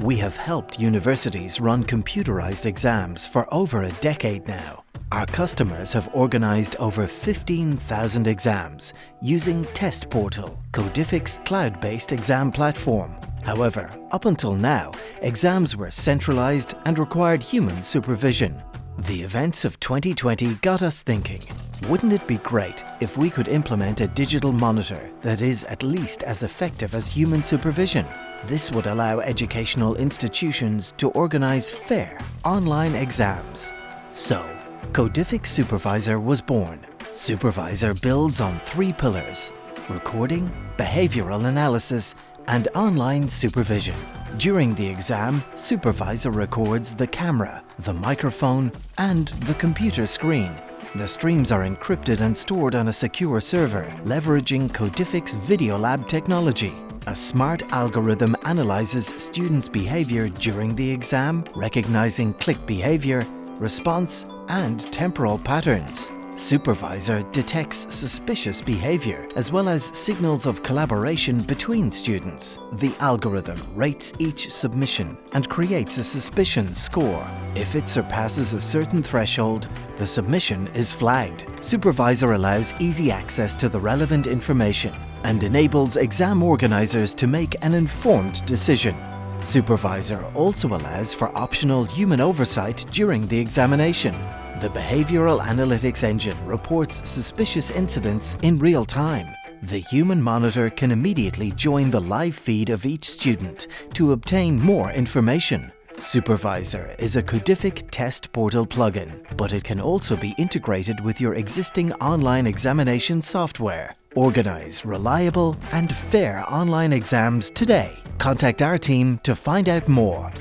We have helped universities run computerized exams for over a decade now. Our customers have organized over 15,000 exams using Test Portal, Codific's cloud-based exam platform. However, up until now, exams were centralized and required human supervision. The events of 2020 got us thinking, wouldn't it be great if we could implement a digital monitor that is at least as effective as human supervision? This would allow educational institutions to organize fair online exams. So, Codific Supervisor was born. Supervisor builds on three pillars, recording, behavioral analysis, and online supervision. During the exam, Supervisor records the camera, the microphone, and the computer screen. The streams are encrypted and stored on a secure server, leveraging Codific's Video Lab technology. A smart algorithm analyzes students' behavior during the exam, recognizing click behavior, response, and temporal patterns. Supervisor detects suspicious behavior as well as signals of collaboration between students. The algorithm rates each submission and creates a suspicion score. If it surpasses a certain threshold, the submission is flagged. Supervisor allows easy access to the relevant information and enables exam organizers to make an informed decision. Supervisor also allows for optional human oversight during the examination. The Behavioral Analytics Engine reports suspicious incidents in real time. The human monitor can immediately join the live feed of each student to obtain more information. Supervisor is a Codific test portal plugin, but it can also be integrated with your existing online examination software. Organize reliable and fair online exams today. Contact our team to find out more.